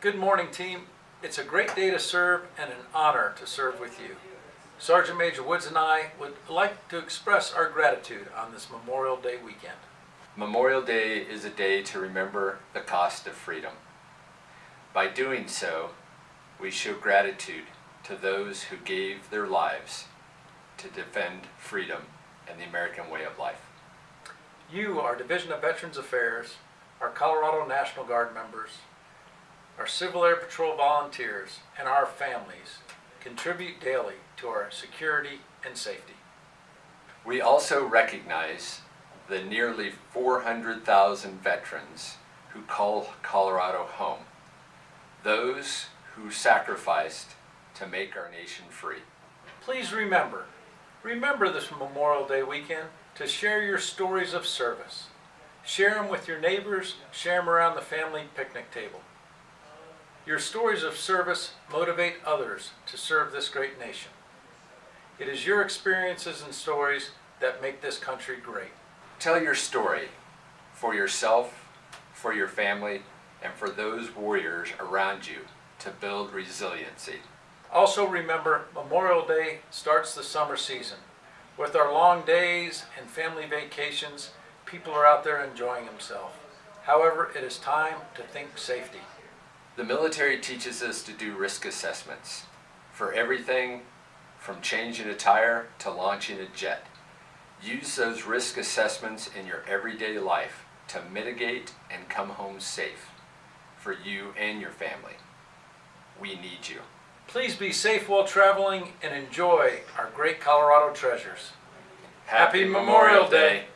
Good morning, team. It's a great day to serve and an honor to serve with you. Sergeant Major Woods and I would like to express our gratitude on this Memorial Day weekend. Memorial Day is a day to remember the cost of freedom. By doing so, we show gratitude to those who gave their lives to defend freedom and the American way of life. You, our Division of Veterans Affairs, our Colorado National Guard members, our Civil Air Patrol volunteers, and our families contribute daily to our security and safety. We also recognize the nearly 400,000 veterans who call Colorado home, those who sacrificed to make our nation free. Please remember, remember this Memorial Day weekend to share your stories of service. Share them with your neighbors, share them around the family picnic table. Your stories of service motivate others to serve this great nation. It is your experiences and stories that make this country great. Tell your story for yourself, for your family, and for those warriors around you to build resiliency. Also remember, Memorial Day starts the summer season. With our long days and family vacations, people are out there enjoying themselves. However, it is time to think safety. The military teaches us to do risk assessments for everything from changing a tire to launching a jet. Use those risk assessments in your everyday life to mitigate and come home safe for you and your family. We need you. Please be safe while traveling and enjoy our great Colorado treasures. Happy Memorial Day.